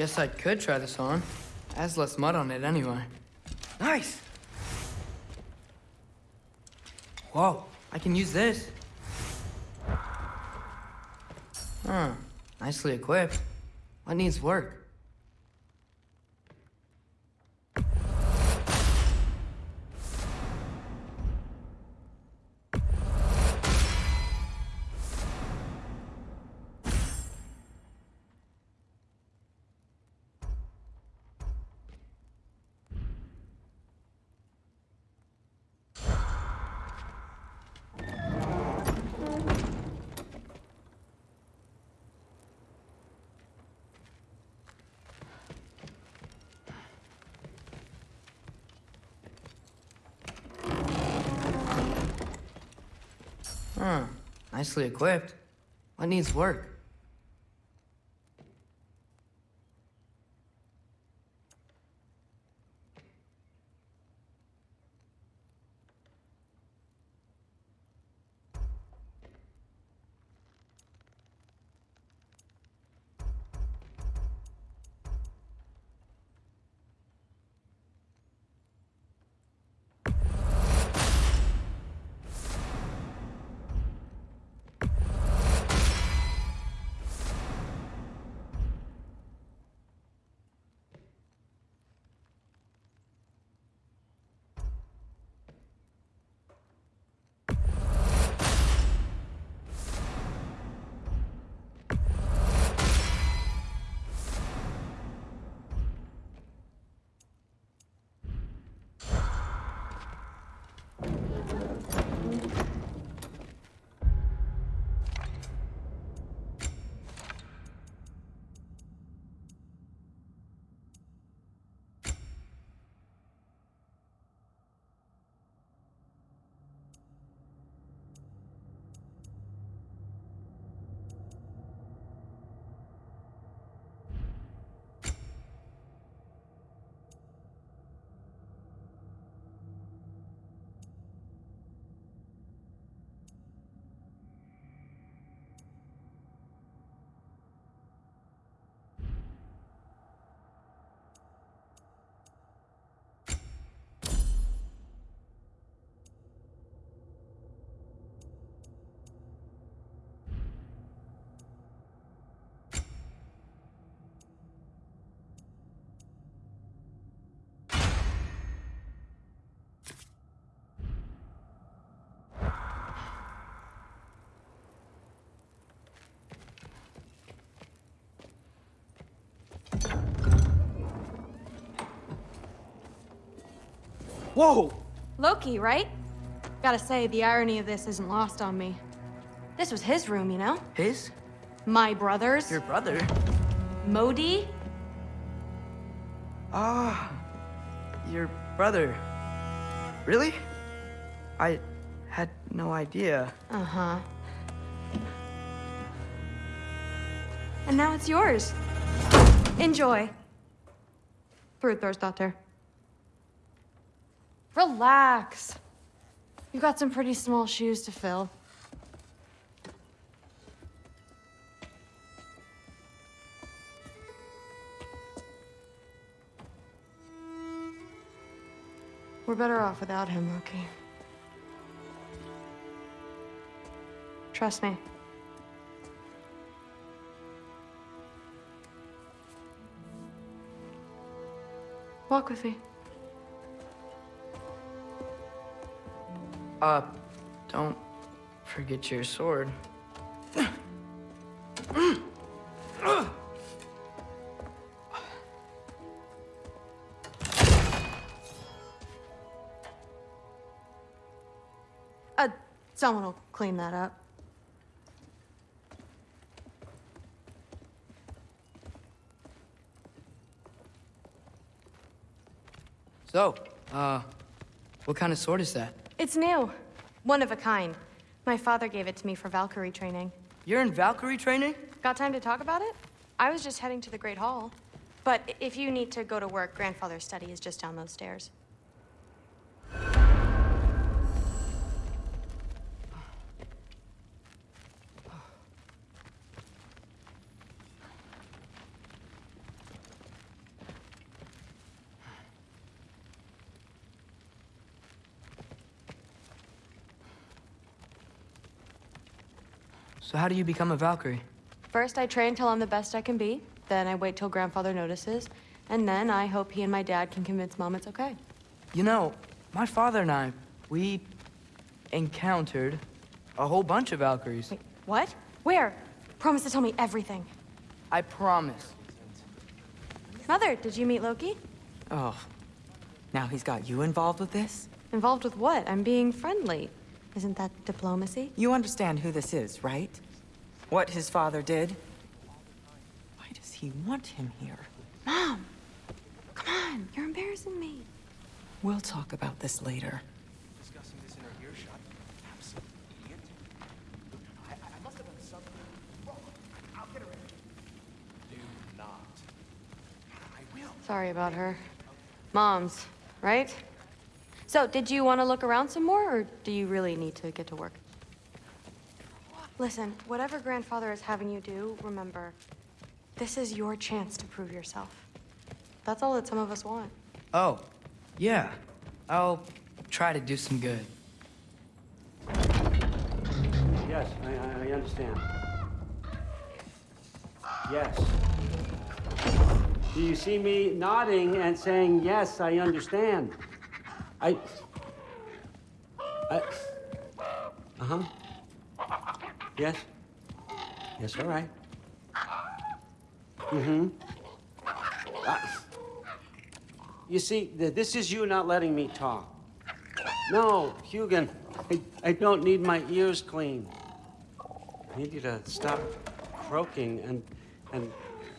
Guess I could try this on. Has less mud on it anyway. Nice! Whoa, I can use this. Huh, nicely equipped. What needs work? Nicely equipped. What needs work? Whoa! Loki, right? Gotta say, the irony of this isn't lost on me. This was his room, you know? His? My brother's. Your brother? Modi? Ah, your brother. Really? I had no idea. Uh-huh. And now it's yours. Enjoy. Thor's Daughter. Relax. You've got some pretty small shoes to fill. We're better off without him, Loki. Trust me. Walk with me. Uh, don't forget your sword. Uh, someone will clean that up. So, uh, what kind of sword is that? It's new. One of a kind. My father gave it to me for Valkyrie training. You're in Valkyrie training? Got time to talk about it? I was just heading to the Great Hall. But if you need to go to work, grandfather's study is just down those stairs. So how do you become a Valkyrie? First, I train till I'm the best I can be. Then I wait till grandfather notices. And then I hope he and my dad can convince mom it's okay. You know, my father and I, we encountered a whole bunch of Valkyries. Wait, what? Where? Promise to tell me everything. I promise. Mother, did you meet Loki? Oh, now he's got you involved with this? Involved with what? I'm being friendly. Isn't that diplomacy? You understand who this is, right? What his father did? Why does he want him here? Mom! Come on, you're embarrassing me. We'll talk about this later. discussing this in her earshot. Absolute idiot. I, I must have done something wrong. I'll get her in. Do not. I will. Sorry about her. Mom's, right? So, did you want to look around some more, or do you really need to get to work? Listen, whatever grandfather is having you do, remember, this is your chance to prove yourself. That's all that some of us want. Oh, yeah. I'll try to do some good. Yes, I, I, I understand. Yes. Do you see me nodding and saying, yes, I understand? I... I... Uh-huh. Yes? Yes, all right. Mm-hmm. Uh, you see, th- this is you not letting me talk. No, Huginn, I, I don't need my ears cleaned. I need you to stop croaking and, and,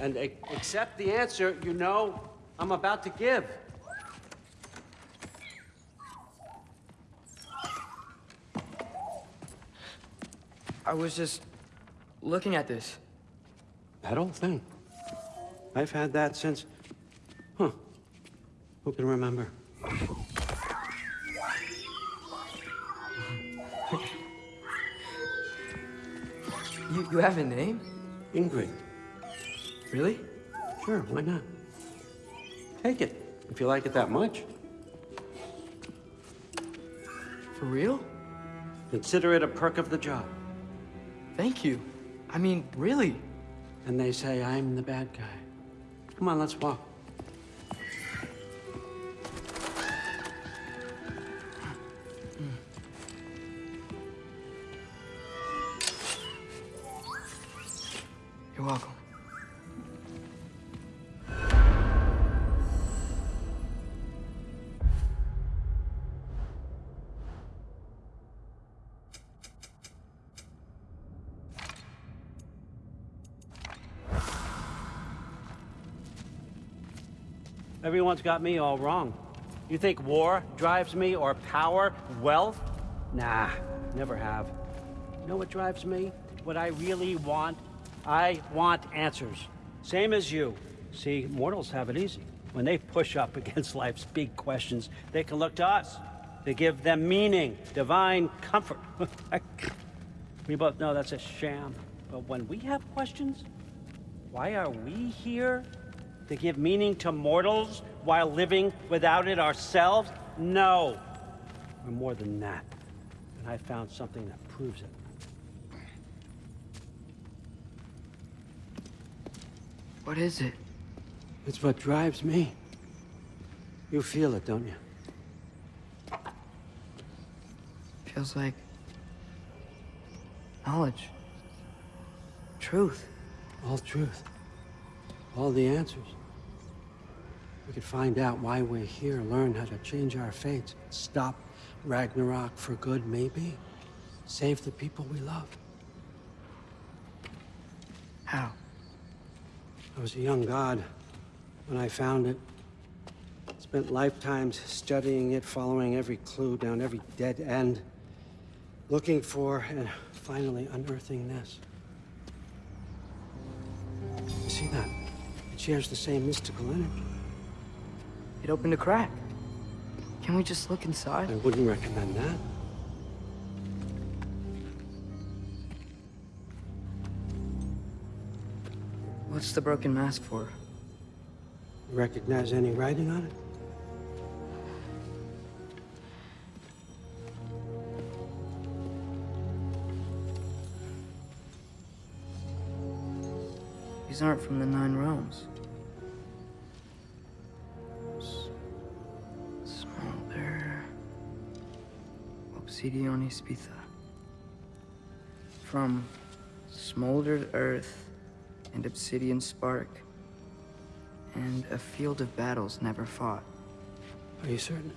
and accept the answer you know I'm about to give. I was just looking at this. That old thing. I've had that since. Huh. Who can remember? You, you have a name? Ingrid. Really? Sure, why not? Take it, if you like it that much. For real? Consider it a perk of the job. Thank you. I mean, really. And they say I'm the bad guy. Come on, let's walk. Everyone's got me all wrong. You think war drives me or power, wealth? Nah, never have. You know what drives me? What I really want? I want answers. Same as you. See, mortals have it easy. When they push up against life's big questions, they can look to us. They give them meaning, divine comfort. we both know that's a sham. But when we have questions, why are we here? To give meaning to mortals while living without it ourselves? No. We're more than that. And I found something that proves it. What is it? It's what drives me. You feel it, don't you? Feels like knowledge, truth. All truth. All the answers. We could find out why we're here, learn how to change our fates, stop Ragnarok for good, maybe. Save the people we love. How? I was a young god when I found it. Spent lifetimes studying it, following every clue down every dead end, looking for and finally unearthing this. Shares the same mystical energy. It opened a crack. Can we just look inside? I wouldn't recommend that. What's the broken mask for? You Recognize any writing on it? These aren't from the Nine Realms. Obsidion Ispitha. From smoldered earth and obsidian spark. And a field of battles never fought. Are you certain?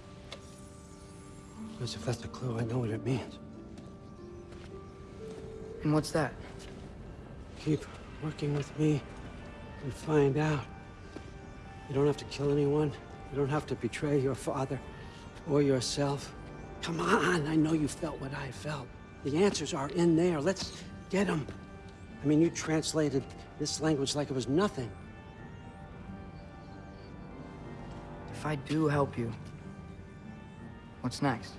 Because if that's a clue, I know what it means. And what's that? Keep working with me and find out. You don't have to kill anyone. You don't have to betray your father or yourself. Come on, I know you felt what I felt. The answers are in there. Let's get them. I mean, you translated this language like it was nothing. If I do help you, what's next?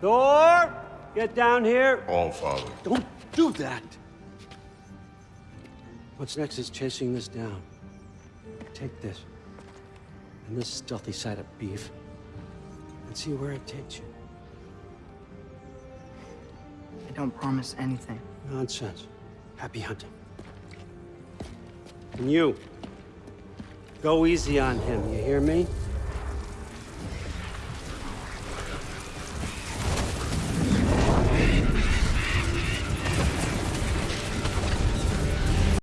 Thor, get down here. All father. Don't do that. What's next is chasing this down. Take this and this stealthy side of beef and see where it takes you. I don't promise anything. Nonsense. Happy hunting. And you, go easy on him, you hear me?